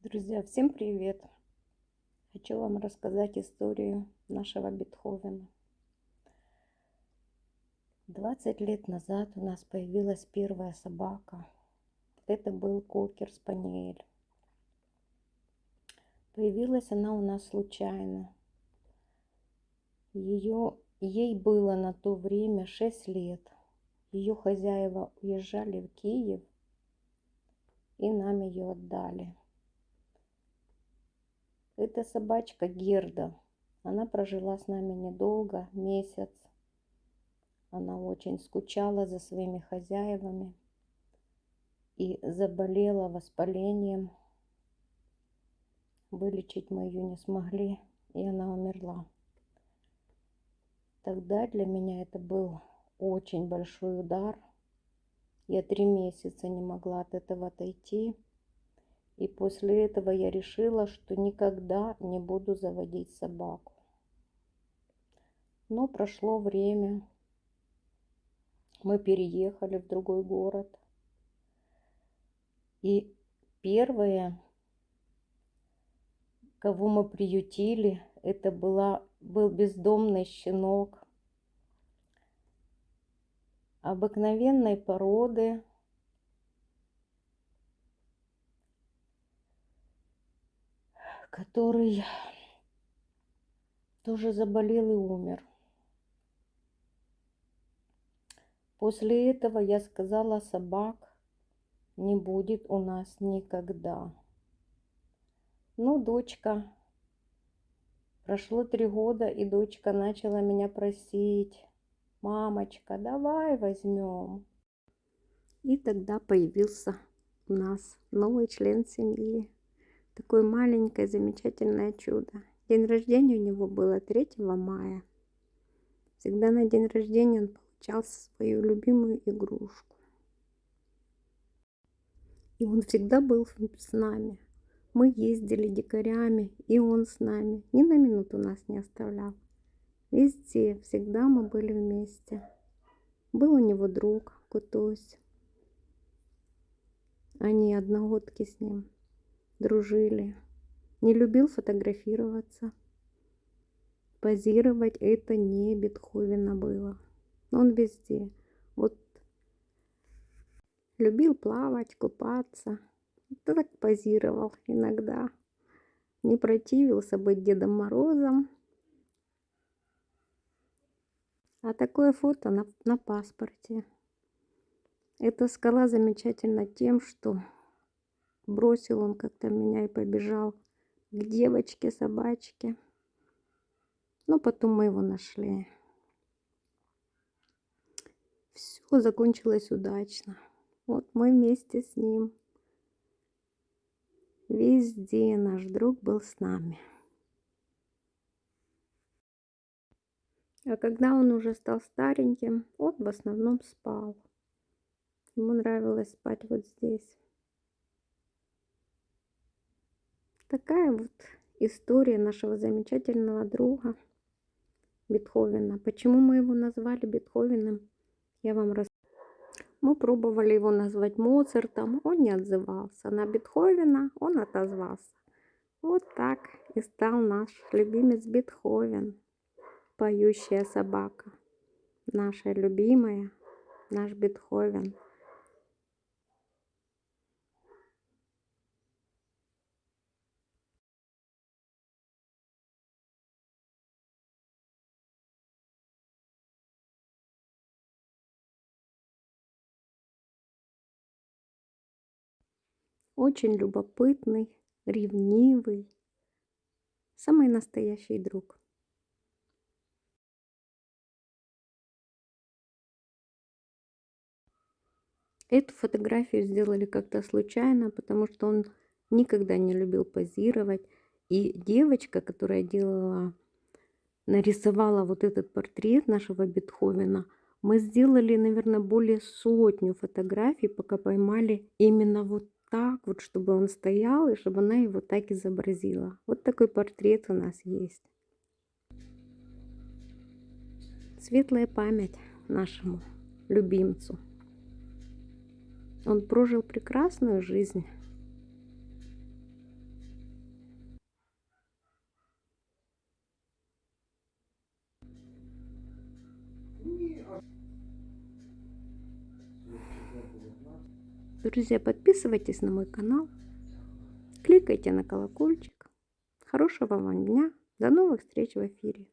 Друзья, всем привет! Хочу вам рассказать историю нашего Бетховена. 20 лет назад у нас появилась первая собака. Это был кокер спаниель. Появилась она у нас случайно. Ее, ей было на то время 6 лет. Ее хозяева уезжали в Киев и нам ее отдали. Это собачка Герда. Она прожила с нами недолго, месяц. Она очень скучала за своими хозяевами и заболела воспалением. Вылечить мы ее не смогли, и она умерла. Тогда для меня это был очень большой удар. Я три месяца не могла от этого отойти. И после этого я решила, что никогда не буду заводить собаку. Но прошло время. Мы переехали в другой город. И первое, кого мы приютили, это была, был бездомный щенок обыкновенной породы, который тоже заболел и умер. После этого я сказала, собак не будет у нас никогда. Ну, дочка, прошло три года, и дочка начала меня просить, мамочка, давай возьмем. И тогда появился у нас новый член семьи. Такое маленькое замечательное чудо. День рождения у него было 3 мая. Всегда на день рождения он получал свою любимую игрушку. И он всегда был с нами. Мы ездили дикарями, и он с нами. Ни на минуту нас не оставлял. Везде, всегда мы были вместе. Был у него друг, Кутусь. Они одногодки с ним дружили. Не любил фотографироваться. Позировать это не Бетховена было. Он везде. Вот любил плавать, купаться. Так позировал иногда. Не противился быть Дедом Морозом. А такое фото на, на паспорте. Эта скала замечательна тем, что Бросил он как-то меня и побежал к девочке, собачке. Но потом мы его нашли. Все закончилось удачно. Вот мы вместе с ним. Везде наш друг был с нами. А когда он уже стал стареньким, он в основном спал. Ему нравилось спать вот здесь. Такая вот история нашего замечательного друга Бетховена. Почему мы его назвали Бетховеном, я вам расскажу. Мы пробовали его назвать Моцартом, он не отзывался. На Бетховена он отозвался. Вот так и стал наш любимец Бетховен, поющая собака. Наша любимая, наш Бетховен. Очень любопытный, ревнивый, самый настоящий друг. Эту фотографию сделали как-то случайно, потому что он никогда не любил позировать. И девочка, которая делала, нарисовала вот этот портрет нашего Бетховена, мы сделали, наверное, более сотню фотографий, пока поймали именно вот так вот, чтобы он стоял, и чтобы она его так изобразила. Вот такой портрет у нас есть. Светлая память нашему любимцу. Он прожил прекрасную жизнь. Друзья, подписывайтесь на мой канал, кликайте на колокольчик. Хорошего вам дня. До новых встреч в эфире.